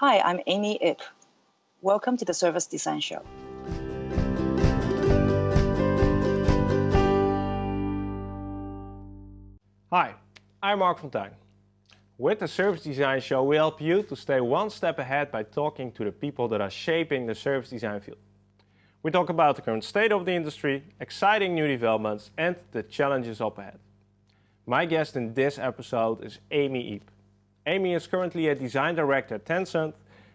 Hi, I'm Amy Ip. Welcome to the Service Design Show. Hi, I'm Marc Fonteijn. With the Service Design Show, we help you to stay one step ahead by talking to the people that are shaping the service design field. We talk about the current state of the industry, exciting new developments, and the challenges up ahead. My guest in this episode is Amy Ip. Amy is currently a design director at Tencent,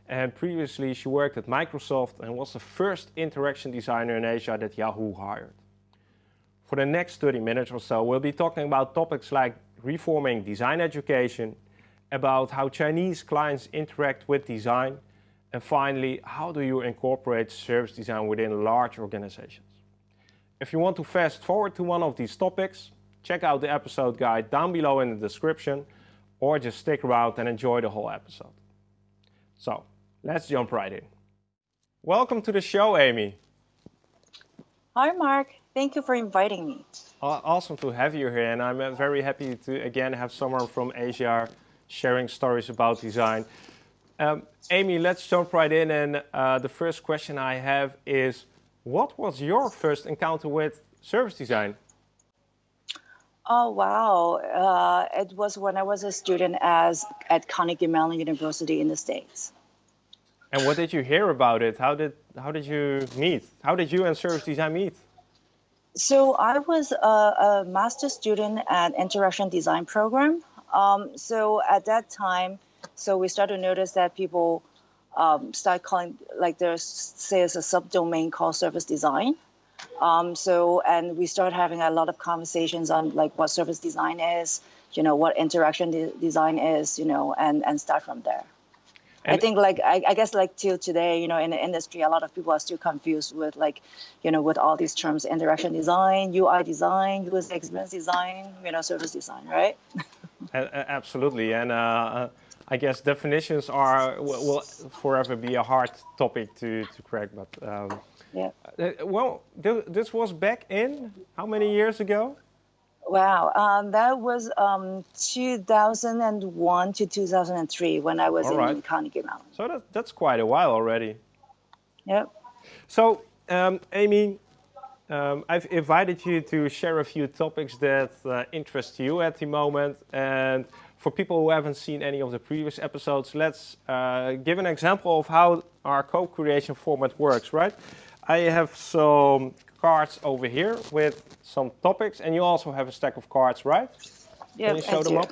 and previously she worked at Microsoft and was the first interaction designer in Asia that Yahoo hired. For the next 30 minutes or so, we'll be talking about topics like reforming design education, about how Chinese clients interact with design, and finally, how do you incorporate service design within large organizations? If you want to fast forward to one of these topics, check out the episode guide down below in the description, or just stick around and enjoy the whole episode. So, let's jump right in. Welcome to the show, Amy. Hi, Marc. Thank you for inviting me. Awesome to have you here, and I'm uh, very happy to again have someone from Asia sharing stories about design. Um, Amy, let's jump right in. And uh, the first question I have is, what was your first encounter with service design? Oh, wow. Uh, it was when I was a student as, at Carnegie Mellon University in the States. And what did you hear about it? How did, how did you meet? How did you and service design meet? So I was a, a master student at Interaction Design program. Um, so at that time, so we started to notice that people um, start calling, like there's, say, it's a subdomain called service design. Um, so, and we start having a lot of conversations on like what service design is, you know, what interaction de design is, you know, and, and start from there. And I think like, I, I, guess like till today, you know, in the industry, a lot of people are still confused with like, you know, with all these terms, interaction design, UI design, user experience design, you know, service design, right? Absolutely. And uh, I guess definitions are will, will, forever be a hard topic to, to crack, but um, yeah. Uh, well, th this was back in how many years ago? Wow, um, that was um, 2001 to 2003 when I was All in right. Carnegie Mellon. So that, that's quite a while already. Yep. So, um, Amy, um, I've invited you to share a few topics that uh, interest you at the moment. And for people who haven't seen any of the previous episodes, let's uh, give an example of how our co-creation format works, right? I have some cards over here with some topics, and you also have a stack of cards, right? Yeah, Can you show them up?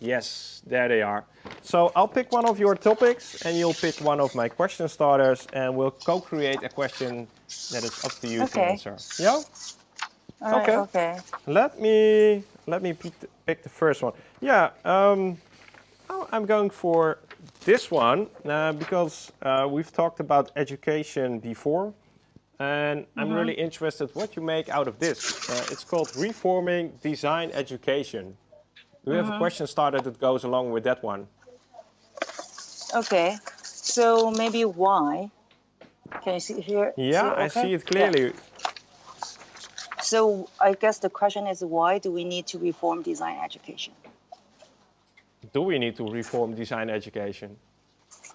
Yes, there they are. So I'll pick one of your topics, and you'll pick one of my question starters, and we'll co-create a question that is up to you okay. to answer. Yeah? All okay. Right, okay. Let me let me pick the, first one. Yeah. Um, I'm going for this one uh, because uh, we've talked about education before. And I'm mm -hmm. really interested what you make out of this. Uh, it's called Reforming Design Education. Do you mm -hmm. have a mm-hmm. question started that goes along with that one? Okay, so maybe why? Can you see here? Yeah, see okay? I see it clearly. Yeah. So I guess the question is why do we need to reform design education? Do we need to reform design education?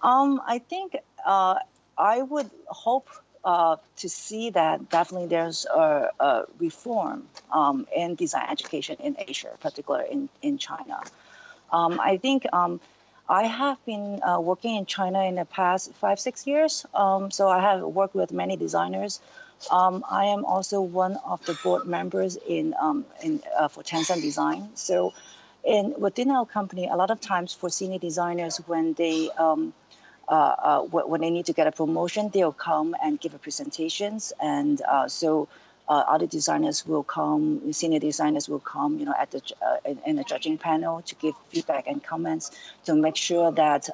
Um, I think uh, I would hope uh, to see that definitely there's a, a reform um, in design education in Asia, particularly in, in China. Um, I think um, I have been uh, working in China in the past five, six years. Um, so I have worked with many designers. Um, I am also one of the board members in, um, in uh, for Tencent Design. So in, within our company, a lot of times for senior designers, when they uh, uh, when they need to get a promotion, they'll come and give a presentations. And uh, so uh, other designers will come, senior designers will come, you know, at the uh, in, in, the judging panel to give feedback and comments to make sure that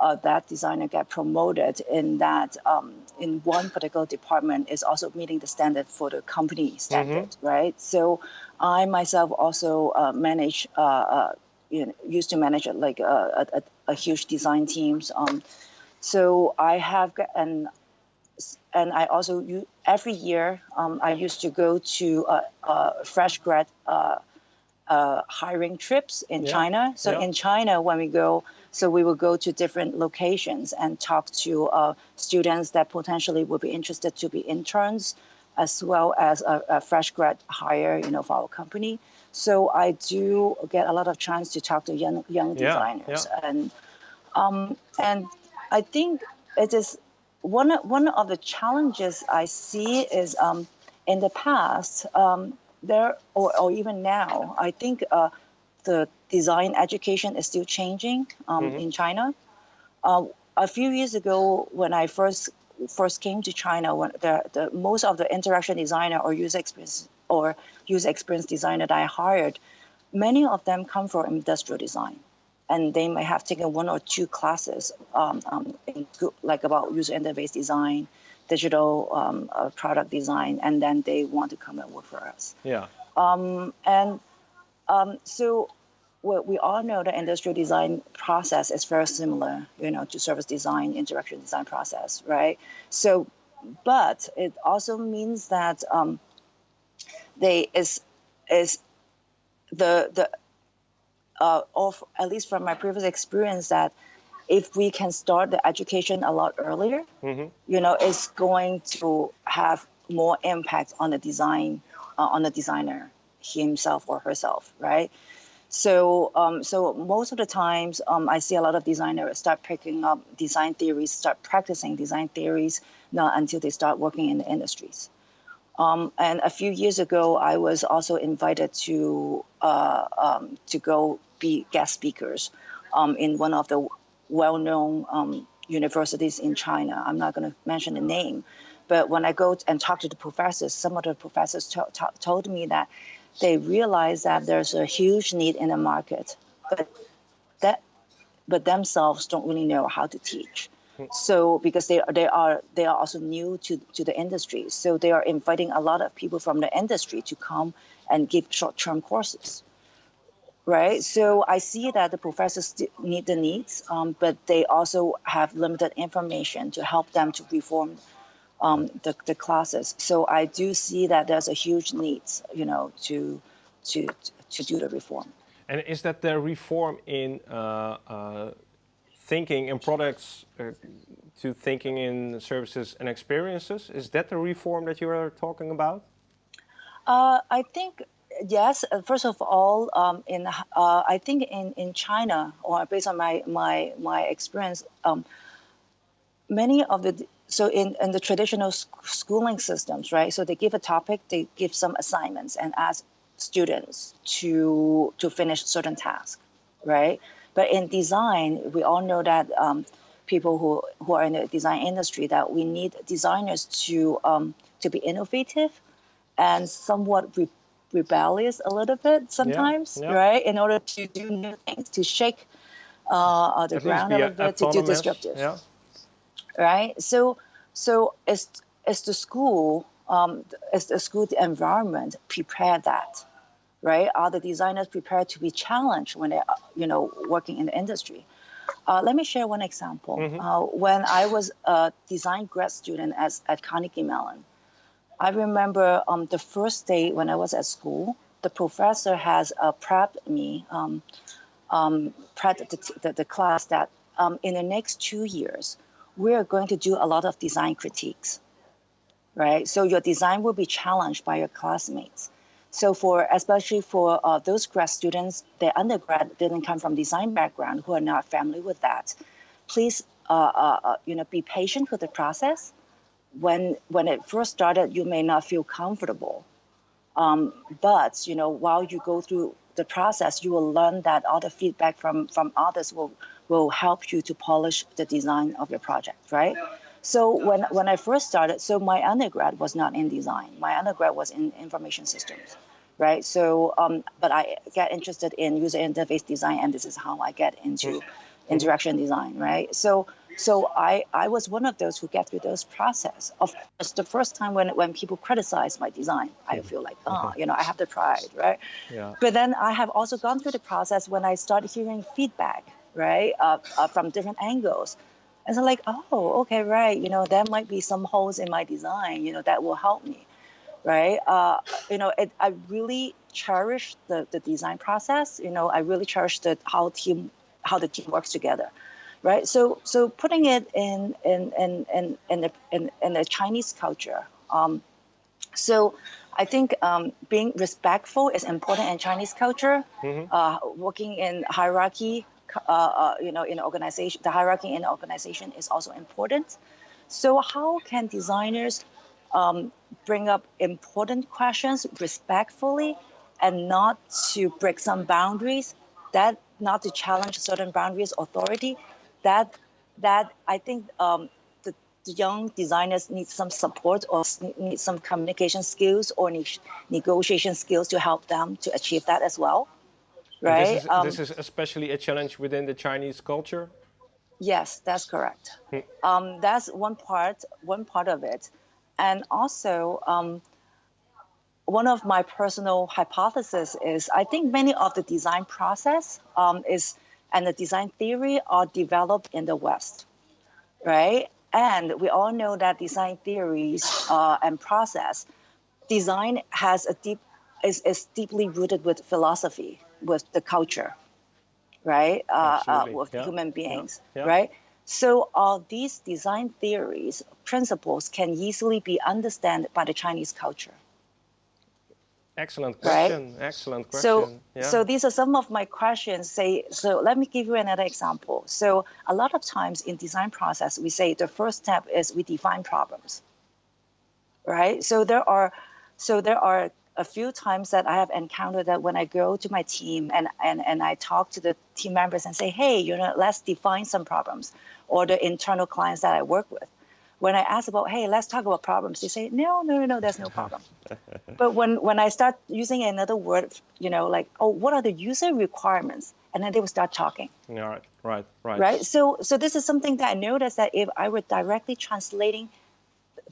uh, that designer get promoted in that um, in one particular department is also meeting the standard for the company standard, mm -hmm. right? So I myself also manage you know, used to manage like a, a, a huge design teams. Um, so I have and and I also every year um, I used to go to uh, uh, fresh grad uh, uh hiring trips in yeah. China. So yeah. in China, when we go, So we will go to different locations and talk to uh, students that potentially would be interested to be interns, as well as a, a, fresh grad hire, you know, for our company. So I do get a lot of chance to talk to young young designers, yeah. and um, and I think it is one of- one of the challenges I see is um, in the past um, there or, or even now I think uh, the design education is still changing um, in China. Uh, a few years ago, when I first first came to China, when the, the most of the interaction designer or user experience or user experience designer that I hired, many of them come from industrial design, and they may have taken one or two classes um, um, in like about user interface design, digital um, uh, product design, and then they want to come and work for us. Yeah. Um, and um, so we, we all know the industrial design process is very similar, you know, to service design, interaction design process, right? So, but it also means that um, they is is the the uh, of at least from my previous experience that if we can start the education a lot earlier, Mhm. you know, it's going to have more impact on the design, uh, on the designer himself or herself, right? So, um, so most of the times, um, I see a lot of designers start picking up design theories, start practicing design theories, not until they start working in the industries. Um, and a few years ago, I was also invited to uh, um, to go be guest speakers um, in one of the well-known um, universities in China. I'm not going to mention the name, but when I go and talk to the professors, some of the professors to- to- told me that they realize that there's a huge need in the market, but that but themselves don't really know how to teach. So because they are they are they are also new to, to the industry, so they are inviting a lot of people from the industry to come and give short-term courses, right? So I see that the professors need the needs, um, but they also have limited information to help them to reform um, the, the classes. So I do see that there's a huge need, you know, to to to do the reform. And is that the reform in uh, uh, thinking in products uh, to thinking in services and experiences? Is that the reform that you are talking about? Uh, I think yes. uh, First of all, um, in uh, I think in, in China, or based on my my my experience, um, many of the so in, in the traditional schooling systems, right? So they give a topic, they give some assignments, and ask students to to finish certain tasks, right? But in design, we all know that um, people who, who are in the design industry that we need designers to um, to be innovative and somewhat re- rebellious a little bit sometimes, yeah. right? In order to do new things, to shake uh, uh, the At ground a little bit, to do disruptive, Yeah. Right? So, so is is the school, um, is the school environment prepare that, right? Are the designers prepared to be challenged when they, you know, working in the industry? Uh, let me share one example. Uh, when I was a design grad student at, at Carnegie Mellon, I remember um, the first day when I was at school, the professor has uh, prepped me, um, um, prepped the, the, the class that um, in the next two years, we are going to do a lot of design critiques, right? So your design will be challenged by your classmates. So for especially for uh, those grad students, their undergrad didn't come from design background, who are not familiar with that, please, uh, uh, uh, you know, be patient with the process when when it first started, you may not feel comfortable. Um, but you know, while you go through the process, you will learn that all the feedback from from others will will help you to polish the design of your project, right? So when when I first started, so my undergrad was not in design. My undergrad was in information systems, right? So, um, but I get interested in user interface design, and this is how I get into interaction design, right? So, so I, I was one of those who get through those process. Of course, the first time when, when people criticize my design, I hmm. feel like, oh, you know, I have the pride, right? Yeah. But then I have also gone through the process when I started hearing feedback, right, uh, uh, from different angles. And so like, oh, okay, right, you know, there might be some holes in my design, you know, that will help me, right? Uh, you know, it, I really cherish the, the design process. You know, I really cherish the how team how the team works together, right? So so putting it in in in in in the, in, in the Chinese culture. Um, so I think um, being respectful is important in Chinese culture. Mm-hmm. Uh, working in hierarchy, uh, uh, you know, in organization, the hierarchy in the organization is also important. So how can designers um, bring up important questions respectfully and not to break some boundaries, that not to challenge certain boundaries, authority, that that I think um, the, the, young designers need some support or need some communication skills or negotiation skills to help them to achieve that as well. Right. This is, um, this is, especially a challenge within the Chinese culture. Yes, that's correct. Hmm. Um, that's one part. One part of it. And also, um, one of my personal hypotheses is I think many of the design process um, is and the design theory are developed in the West, right? And we all know that design theories uh, and process, design has a deep is, is deeply rooted with philosophy, with the culture, right? Uh, uh, with yeah. human beings, yeah. Yeah. right? So all these design theories, principles can easily be understood by the Chinese culture. Excellent question. Right? Excellent question. So, yeah. so these are some of my questions. Say, so let me give you another example. So a lot of times in design process, we say the first step is we define problems, right? So there are, so there are a few times that I have encountered that when I go to my team and, and, and I talk to the team members and say, hey, you know, let's define some problems or the internal clients that I work with. When I ask about, hey, let's talk about problems, they say, no, no, no, no, there's no problem. but when, when I start using another word, you know, like, oh, what are the user requirements? And then they will start talking. All right, right, right. Right. So, so this is something that I noticed that if I were directly translating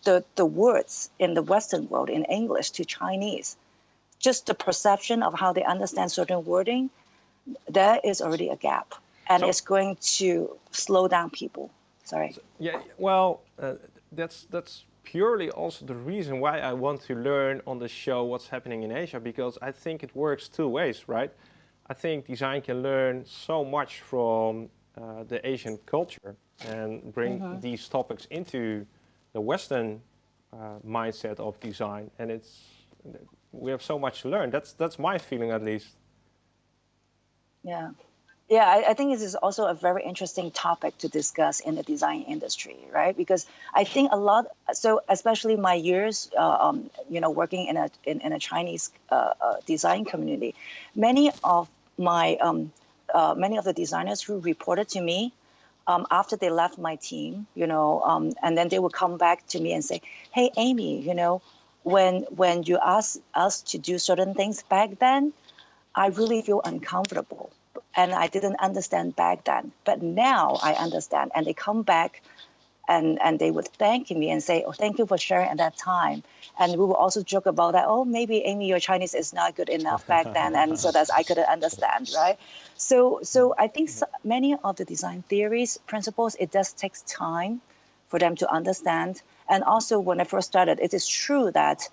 the, the words in the Western world in English to Chinese, just the perception of how they understand certain wording, there is already a gap. And so, it's going to slow down people. Sorry. So, yeah, well, uh, that's, that's purely also the reason why I want to learn on the show what's happening in Asia, because I think it works two ways, right? I think design can learn so much from uh, the Asian culture and bring mm -hmm. these topics into the Western uh, mindset of design, and it's we have so much to learn. That's that's my feeling at least. Yeah. Yeah, I, I, think this is also a very interesting topic to discuss in the design industry, right? Because I think a lot, so especially my years, uh, um, you know, working in a in, in a Chinese uh, uh, design community, many of my um, uh, many of the designers who reported to me um, after they left my team, you know, um, and then they would come back to me and say, "Hey, Amy, you know, when when you asked us to do certain things back then, I really feel uncomfortable, and I didn't understand back then. But now I understand, and they come back." And, and they would thank me and say, oh, thank you for sharing at that time. And we would also joke about that. Oh, maybe Amy, your Chinese is not good enough back then, and so that I couldn't understand, right? So, so I think so, many of the design theories, principles, it does takes time for them to understand. And also, when I first started, it is true that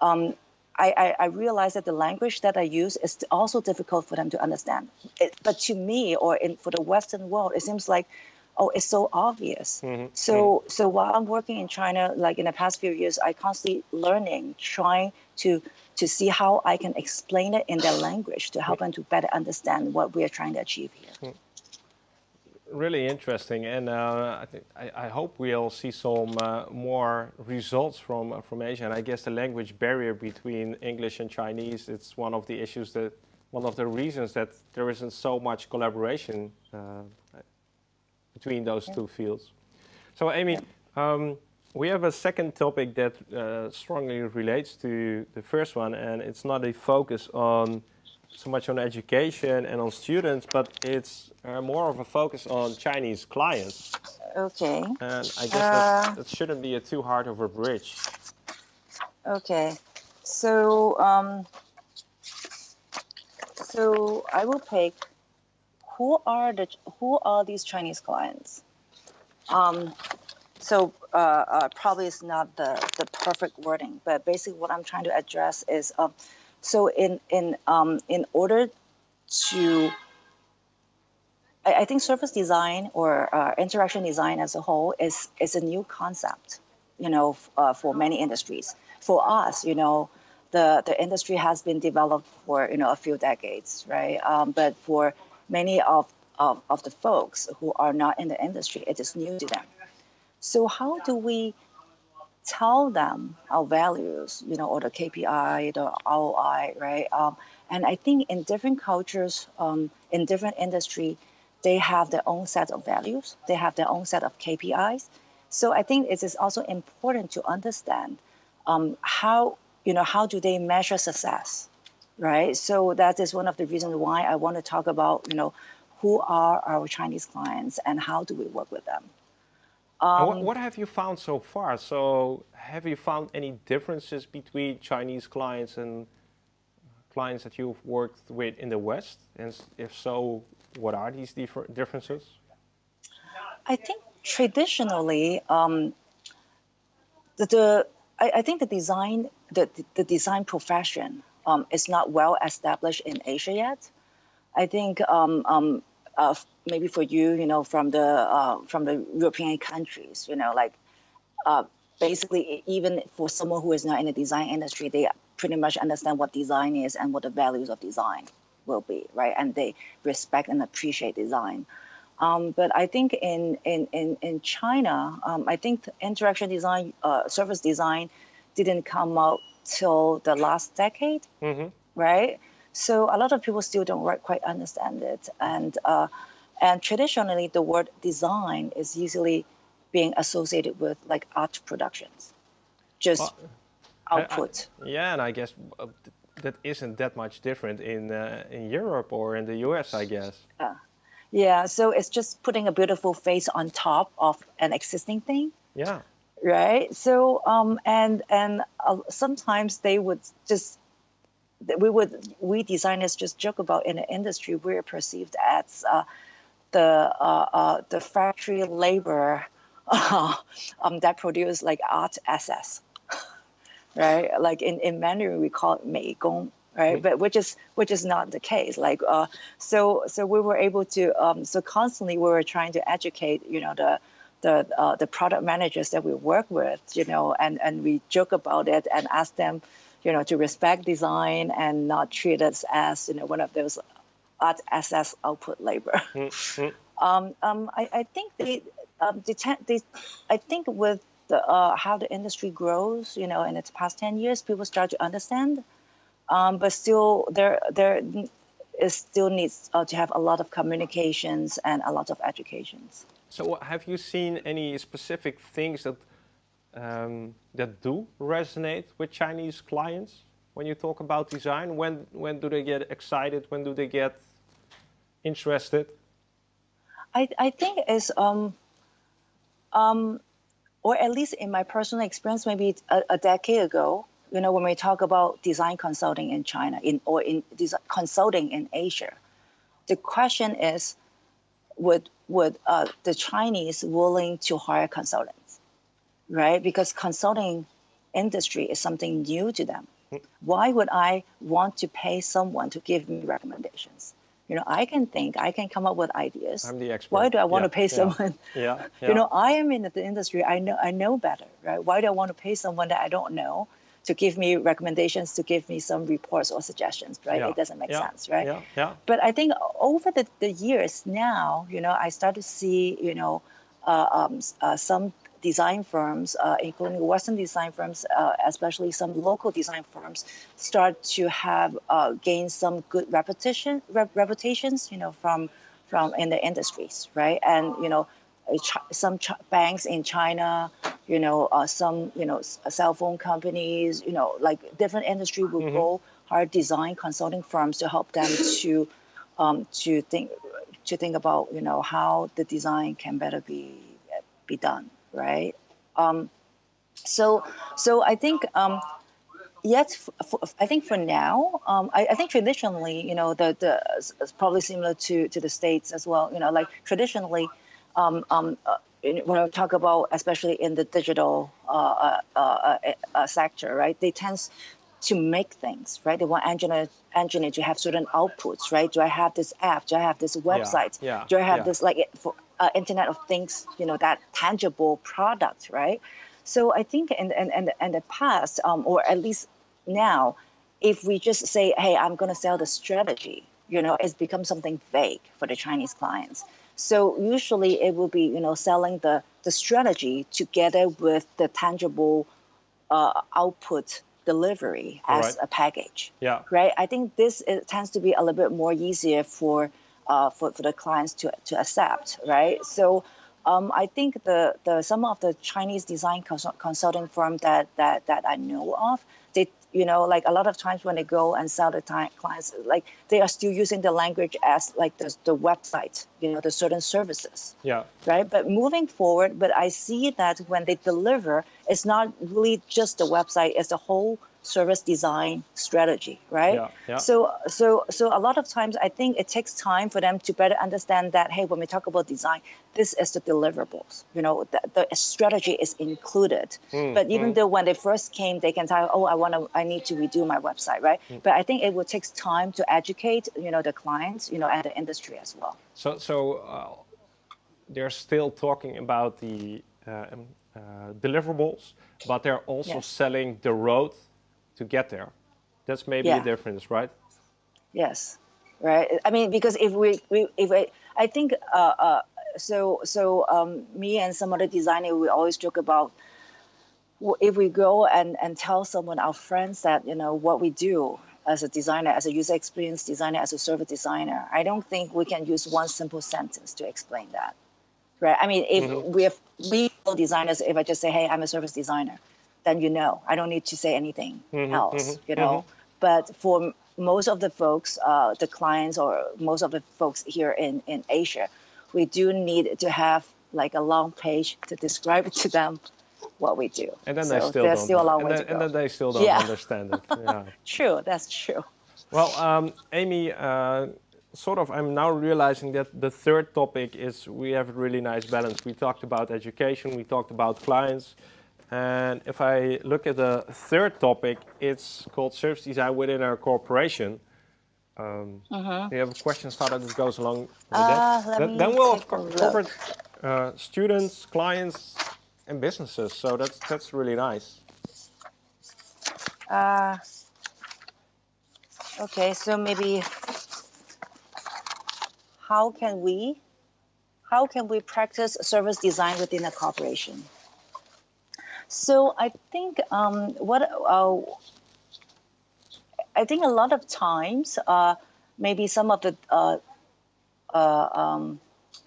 um, I, I, realized that the language that I use is also difficult for them to understand. It, but to me, or in, for the Western world, it seems like, oh, it's so obvious. Mm-hmm. So, mm-hmm. so while I'm working in China, like in the past few years, I constantly learning, trying to to see how I can explain it in their language to help them to better understand what we are trying to achieve here. Hmm. Really interesting, and uh, I, I, hope we'll see some uh, more results from uh, from Asia. And I guess the language barrier between English and Chinese it's one of the issues that one of the reasons that there isn't so much collaboration uh, between those yeah. two fields. So, Amy. Yeah. Um, we have a second topic that uh, strongly relates to the first one, and it's not a focus on so much on education and on students, but it's uh, more of a focus on Chinese clients. Okay. And I guess uh, that, that, shouldn't be a too hard of a bridge. Okay. So, um, so I will pick who are the who are these Chinese clients? Um, so uh, uh, probably it's not the, the perfect wording, but basically what I'm trying to address is um, so in in um, in order to I, I, think service design or uh, interaction design as a whole is is a new concept, you know, uh, for many industries. For us, you know, the the industry has been developed for you know a few decades, right? Um, but for many of, of of the folks who are not in the industry, it is new to them. So how do we tell them our values, you know, or the KPI, the ROI, right? Um, and I think in different cultures, um, in different industry, they have their own set of values. They have their own set of KPIs. So I think it is also important to understand um, how you know how do they measure success, right? So that is one of the reasons why I want to talk about you know who are our Chinese clients and how do we work with them. Um, what, what, have you found so far? So have you found any differences between Chinese clients and clients that you've worked with in the West? And if so, what are these differences? I think traditionally, um, the, the I, I, think the design the, the design profession um, not well established in Asia yet. I think um, um uh, maybe for you, you know, from the uh, from the European countries, you know, like uh, basically even for someone who is not in the design industry, they pretty much understand what design is and what the values of design will be, right? And they respect and appreciate design. Um, but I think in in in, in China, um, I think interaction design, uh, service design, didn't come out till the last decade, mm-hmm. right? So a lot of people still don't quite understand it, and uh, and traditionally the word design is usually being associated with like art productions, just well, output. I, I, yeah, and I guess that isn't that much different in uh, in Europe or in the US, I guess. Uh, yeah, so it's just putting a beautiful face on top of an existing thing. Yeah. Right. So um and and uh, sometimes they would just we would we designers just joke about in the industry we're perceived as uh, the uh, uh, the factory labor um, that produce like art assets right? Like in, in Mandarin, we call it 美工, right? But which is which is not the case. Like uh, so so we were able to um, so constantly we were trying to educate you know the the uh, the product managers that we work with, you know, and and we joke about it and ask them, you know, to respect design and not treat us as you know one of those art assets output labor. Mm-hmm. um, um, I, I think they, um, they, they, I think with the, uh, how the industry grows, you know, in its past 10 years, people start to understand. Um, but still, there, there is still needs uh, to have a lot of communications and a lot of educations. So have you seen any specific things that, um, that do resonate with Chinese clients when you talk about design? When, when do they get excited? When do they get interested? I, I think it's um, um, or at least in my personal experience, maybe a, a decade ago, you know, when we talk about design consulting in China in, or in design, consulting in Asia, the question is, would would uh, the Chinese willing to hire consultants, right? Because consulting industry is something new to them. Why would I want to pay someone to give me recommendations? you know i can think i can come up with ideas. I'm the expert. Why do i want yeah, to pay yeah, someone? Yeah, yeah, you know i am in the industry i know i know better right? Why do i want to pay someone that i don't know to give me recommendations to give me some reports or suggestions right? It doesn't make sense right? Yeah, yeah. but i think over the, the years now you know i start to see you know uh, um, uh, some design firms, uh, including Western design firms, uh, especially some local design firms, start to have uh, gained some good reputation rep- reputations, you know, from from in the industries, right? And you know, some ch- banks in China, you know, uh, some you know cell phone companies, you know, like different industry will mm-hmm. go hire design consulting firms to help them to um, to think to think about you know how the design can better be be done right? Um, so, so I think um, yet I think for now, um, I, I, think traditionally, you know, the the probably similar to to the states as well. You know, like traditionally, um, um, uh, when I talk about especially in the digital uh, uh, uh, uh sector, right? They tend to make things, right? They want engineer engineer to have certain outputs, right? Do I have this app? Do I have this website? yeah, Do I have yeah. this like for uh, Internet of Things? You know that tangible product, right? So I think in in in the, in the past, um, or at least now, if we just say, "Hey, I'm going to sell the strategy," you know, it's become something vague for the Chinese clients. So usually it will be, you know, selling the the strategy together with the tangible uh, output delivery as Right. a package Yeah. right? I think this it tends to be a little bit more easier for uh, for, for the clients to, to accept, right? So um, I think the, the some of the Chinese design consult- consulting firm that, that that I know of, they you know like a lot of times when they go and sell the ti- clients, like they are still using the language as like the, the website, you know, the certain services Yeah. right? But moving forward, but I see that when they deliver, it's not really just the website; it's the whole service design strategy, right? Yeah, yeah. So, so, so a lot of times, I think it takes time for them to better understand that. Hey, when we talk about design, this is the deliverables. You know, the, the strategy is included. Hmm, but even though when they first came, they can tell, oh, I want to, I need to redo my website, right? Hmm. But I think it will take time to educate, you know, the clients, you know, and the industry as well. So, so uh, they're still talking about the uh, um, uh, deliverables, but they're also Yes. selling the road to get there. That's maybe Yeah. a difference, right? Yes, right. I mean, because if we, we if I, I think, uh, uh, so so um, me and some other designer, we always joke about if we go and and tell someone, our friends, that you know what we do as a designer, as a user experience designer, as a service designer. I don't think we can use one simple sentence to explain that. Right. I mean, if we have we designers, if I just say, "Hey, I'm a service designer," then you know. I don't need to say anything else. you know. But for most of the folks, uh, the clients or most of the folks here in in Asia, we do need to have like a long page to describe to them what we do. And then so they still there's don't. still a long and, way then, to and go. then they still don't Yeah. understand it. Yeah. True, that's true. Well, um, Amy, uh, sort of, I'm now realizing that the third topic is we have a really nice balance. We talked about education, we talked about clients, and if I look at the third topic, it's called service design within our corporation. Um, Do you have a question started that goes along with Uh, that? Then- we'll have take a co- look. covered uh, students, clients, and businesses. So that's that's really nice. Uh, okay, so maybe how can we how can we practice service design within a corporation? So I think um, what uh, I think a lot of times uh, maybe some of the uh, uh, um,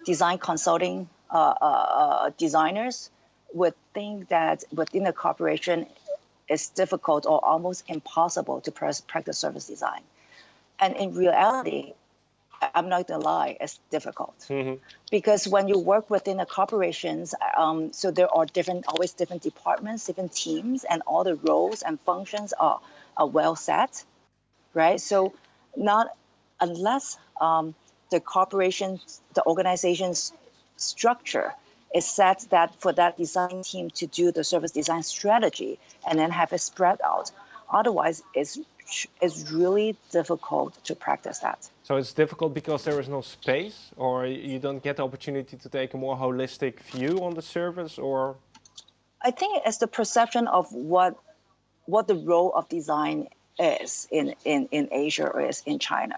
design consulting uh, uh, designers would think that within the corporation it's difficult or almost impossible to practice service design. And in reality, I'm not gonna lie, it's difficult because when you work within a corporations, um, so there are different, always different departments, different teams, and all the roles and functions are, are well set, right? So not unless um, the corporation, the organization's structure is set that for that design team to do the service design strategy and then have it spread out. Otherwise, it's it's really difficult to practice that. So it's difficult because there is no space, or you don't get the opportunity to take a more holistic view on the service, or I think it's the perception of what what the role of design is in, in, in Asia or is in China,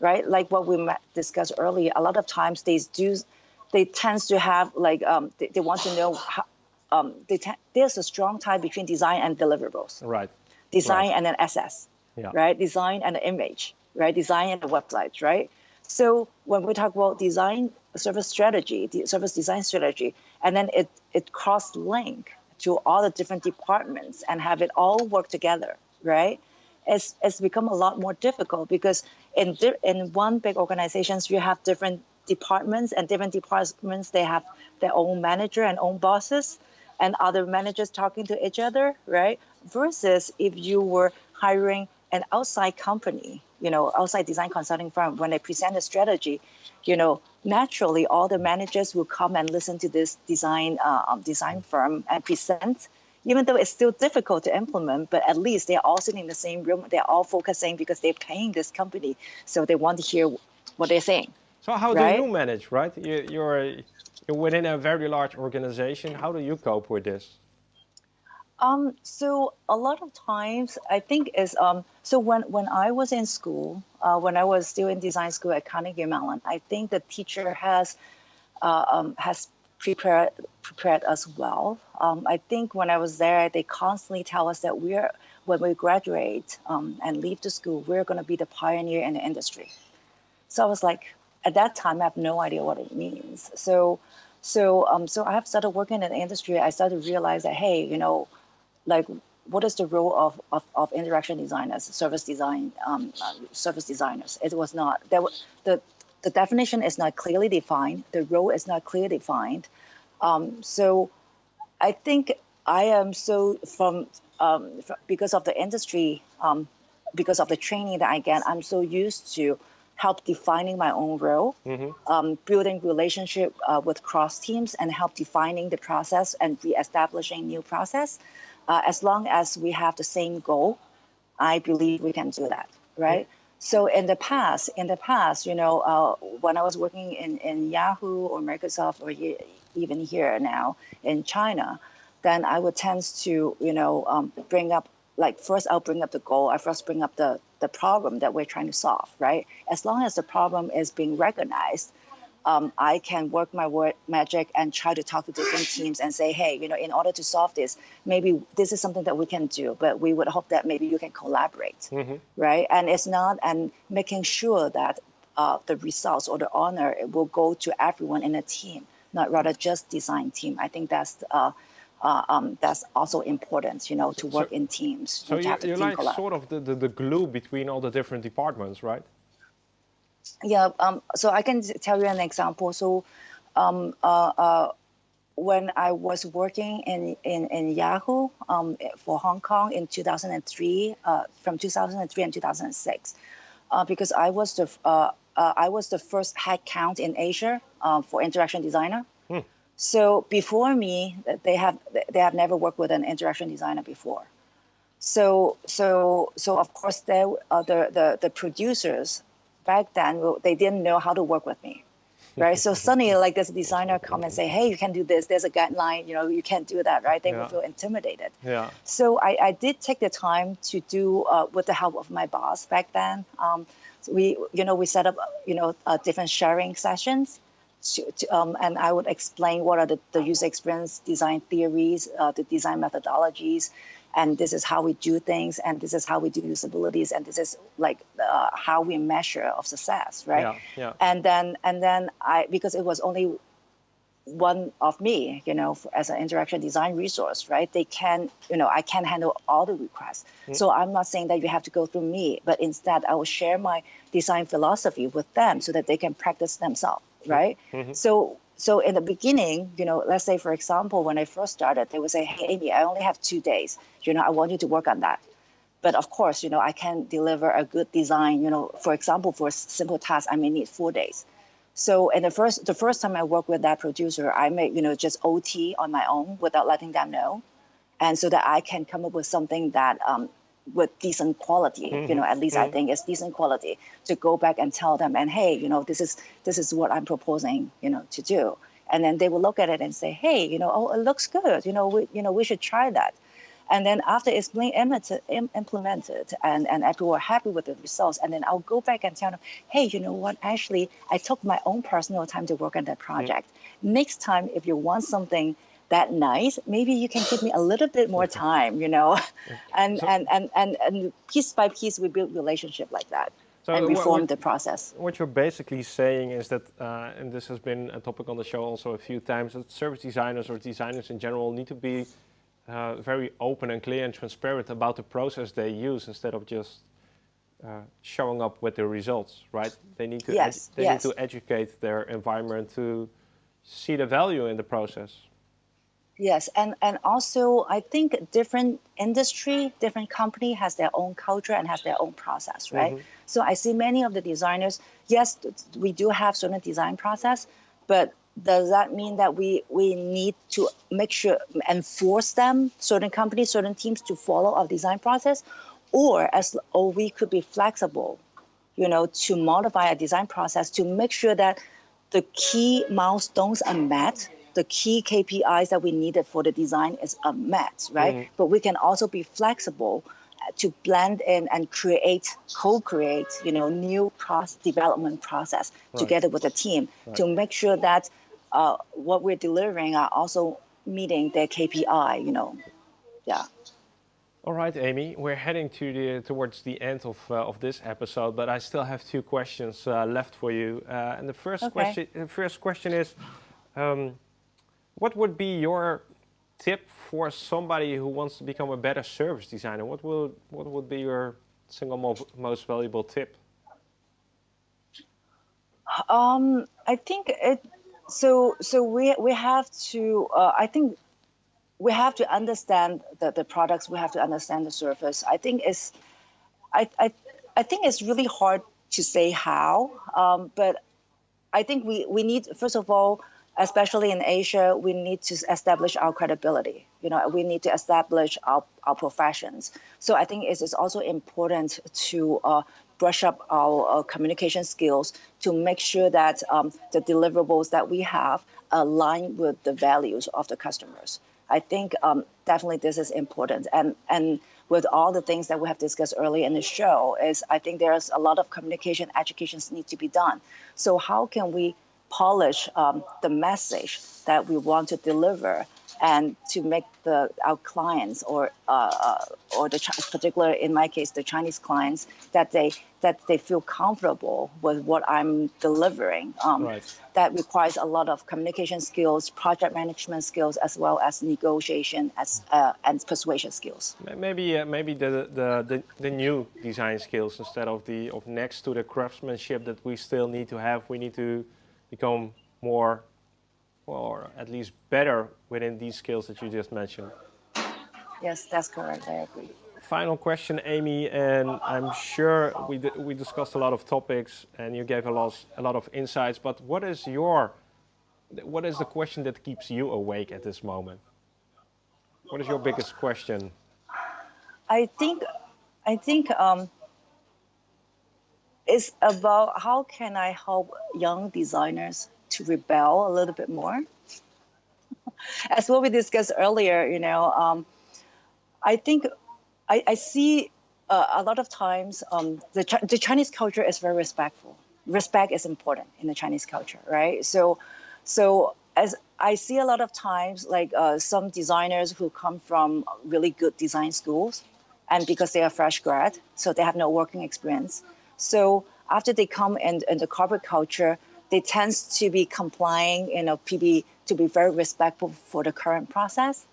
right? Like what we discussed earlier, a lot of times they do, they tend to have like, um, they, they want to know how, um, there's a strong tie between design and deliverables, right? design Right. and then SS, Yeah. right? Design and an image, right? Design and the websites, right? So when we talk about design service strategy, the service design strategy, and then it it cross link to all the different departments and have it all work together, right? It's it's become a lot more difficult because in in one big organizations you have different departments and different departments they have their own manager and own bosses and other managers talking to each other, right? Versus if you were hiring an outside company, you know, outside design consulting firm, when they present a strategy, you know, naturally all the managers will come and listen to this design uh, um, design firm and present, even though it's still difficult to implement, but at least they're all sitting in the same room. They're all focusing because they're paying this company, so they want to hear what they're saying. So how right? do you manage, right? You, you're, you're within a very large organization. How do you cope with this? Um, so a lot of times, I think is um, so when when I was in school, uh, when I was still in design school at Carnegie Mellon, I think the teacher has uh, um, has prepared prepared us well. Um, I think when I was there, they constantly tell us that we're when we graduate um, and leave the school, we're going to be the pioneer in the industry. So I was like, at that time, I have no idea what it means. So so um, so I have started working in the industry. I started to realize that hey, you know like what is the role of, of, of interaction designers, service design, um, uh, service designers? It was not there. The the definition is not clearly defined. The role is not clearly defined. Um, so, I think I am so from, um, because of the industry, um, because of the training that I get, I'm so used to help defining my own role, mm-hmm. building relationship uh, with cross teams, and help defining the process and re-establishing new process uh, as long as we have the same goal, I believe we can do that, right? So in the past, in the past, you know, uh, when I was working in, in Yahoo or Microsoft or even here now in China, then I would tend to, you know, um, bring up like first I'll bring up the goal. I first bring up the the problem that we're trying to solve, right? As long as the problem is being recognized, um, I can work my word magic and try to talk to different teams and say, hey, you know, in order to solve this, maybe this is something that we can do, but we would hope that maybe you can collaborate, mm-hmm. right? And it's not, and making sure that uh, the results or the honor will go to everyone in a team, not rather just design team. I think that's uh, uh, um, that's also important, you know, to work so, in teams. So you, you're like sort of the, the, the glue between all the different departments, right? Yeah, um, so I can tell you an example. So um, uh, uh, when I was working in, in, in Yahoo um, for Hong Kong in 2003, uh, from 2003 and 2006, uh, because I was the uh, uh, I was the first headcount in Asia for interaction designer. Hmm. So before me, they have they have never worked with an interaction designer before. So so so of course, they, the the the producers back then they didn't know how to work with me right? So suddenly like this designer come and say hey you can do this. There's a guideline. You know you can't do that right? They yeah. will feel intimidated. Yeah. So I, I did take the time to do uh, with the help of my boss back then. Um, so we you know we set up you know uh, different sharing sessions to, to, um, and I would explain what are the, the user experience design theories, uh, the design methodologies, and this is how we do things and this is how we do usabilities and this is like uh, how we measure of success right yeah, yeah. and then and then i because it was only one of me you know as an interaction design resource right they can you know i can handle all the requests mm-hmm. so i'm not saying that you have to go through me but instead i will share my design philosophy with them so that they can practice themselves right mm-hmm. so so in the beginning, you know, let's say for example, when I first started, they would say, "Hey, Amy, I only have two days. You know, I want you to work on that." But of course, you know, I can deliver a good design. You know, for example, for a simple task, I may need four days. So in the first the first time I worked with that producer, I may, you know just OT on my own without letting them know, and so that I can come up with something that um, with decent quality mm-hmm. you know at least mm-hmm. i think it's decent quality to go back and tell them and hey you know this is this is what i'm proposing you know to do and then they will look at it and say hey you know oh it looks good you know we you know we should try that and then after it's being implemented and, and people are happy with the results, and then I'll go back and tell them, hey, you know what? Actually, I took my own personal time to work on that mm-hmm. project. Mm-hmm. Next time, if you want something that nice, maybe you can give me a little bit more time, you know, and, so, and, and, and, and piece by piece we build relationship like that. So and reform what, the process. What you're basically saying is that, uh, and this has been a topic on the show also a few times, that service designers or designers in general need to be uh, very open and clear and transparent about the process they use instead of just uh, showing up with the results, right? They need to yes, they yes. need to educate their environment to see the value in the process. Yes, and and also I think different industry, different company has their own culture and has their own process, right? Mm-hmm. So I see many of the designers. Yes, we do have certain design process, but does that mean that we we need to make sure enforce them certain companies certain teams to follow our design process or as or we could be flexible you know to modify a design process to make sure that the key milestones are met the key KPIs that we needed for the design is a met, right? Mm. But we can also be flexible uh, to blend in and create, co-create, you know, new process development process right. together with the team right. to make sure that uh, what we're delivering are also meeting their KPI, you know, yeah. All right, Amy, we're heading to the towards the end of uh, of this episode, but I still have two questions uh, left for you. Uh, and the first okay. question, the first question is, um, what would be your tip for somebody who wants to become a better service designer? What will what would be your single mo most valuable tip? Um, I think it. So so we we have to. Uh, I think we have to understand the, the products. We have to understand the service. I think it's. I I I think it's really hard to say how. Um, but I think we we need first of all especially in Asia, we need to establish our credibility. You know, we need to establish our, our professions. So I think it is also important to uh, brush up our uh, communication skills to make sure that um, the deliverables that we have align with the values of the customers. I think um, definitely this is important. And, and with all the things that we have discussed earlier in the show is I think there's a lot of communication educations need to be done. So how can we polish um, the message that we want to deliver and to make the our clients or uh, uh or the particular in my case the Chinese clients that they that they feel comfortable with what I'm delivering. Um, right. That requires a lot of communication skills, project management skills, as well as negotiation as uh, and persuasion skills. Maybe uh, maybe the, the, the the new design skills instead of the of next to the craftsmanship that we still need to have. We need to become more, or at least better within these skills that you just mentioned. Yes, that's correct. I agree. Final question, Amy, and I'm sure we, we discussed a lot of topics and you gave a lot, a lot of insights, but what is your, what is the question that keeps you awake at this moment? What is your biggest question? I think, I think um, it's about how can I help young designers to rebel a little bit more. As what we discussed earlier, you know, um, I think I, I see uh, a lot of times um, the, Ch the Chinese culture is very respectful. Respect is important in the Chinese culture, right? So, so as I see a lot of times, like uh, some designers who come from really good design schools, and because they are fresh grad, so they have no working experience, so after they come in, in the corporate culture, they tend to be complying, you know, PB to be very respectful for the current process.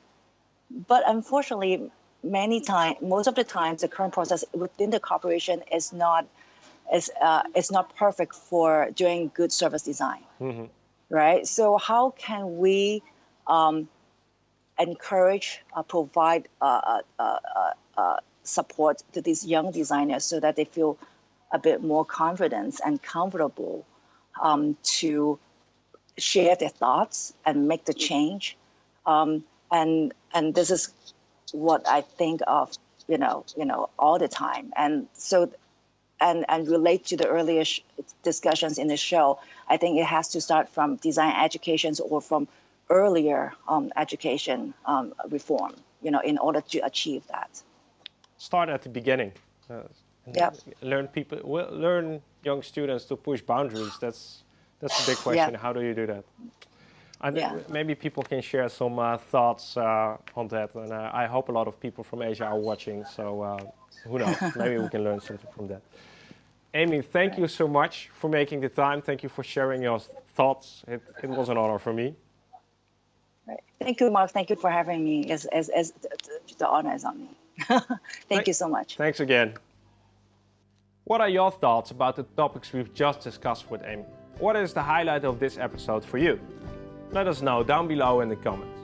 But unfortunately, many times, most of the times, the current process within the corporation is not is uh, is not perfect for doing good service design, mm-hmm. right? So how can we um, encourage, uh, provide uh, uh, uh, uh support to these young designers so that they feel a bit more confidence and comfortable um, to share their thoughts and make the change. Um, and and this is what I think of, you know, you know, all the time. And so, and and relate to the earlier discussions in the show. I think it has to start from design educations or from earlier um, education um, reform, you know, in order to achieve that. Start at the beginning. Uh, yeah. learn people learn young students to push boundaries. That's that's a big question. Yeah. how do you do that? And yeah. maybe people can share some uh, thoughts uh, on that. And uh, i hope a lot of people from asia are watching. So uh, who knows? Maybe we can learn something from that. Amy thank you so much for making the time. Thank you for sharing your thoughts. It, it was an honor for me. Right. thank you Marc. Thank you for having me. As, as, as the honor is on me. Thank you so much. Thanks again what are your thoughts about the topics we've just discussed with Amy? What is the highlight of this episode for you? Let us know down below in the comments.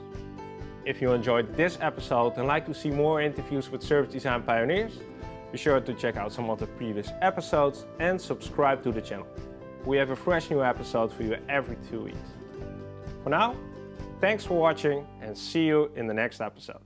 If you enjoyed this episode and like to see more interviews with service design pioneers, be sure to check out some of the previous episodes and subscribe to the channel. We have a fresh new episode for you every two weeks. For now, thanks for watching and see you in the next episode.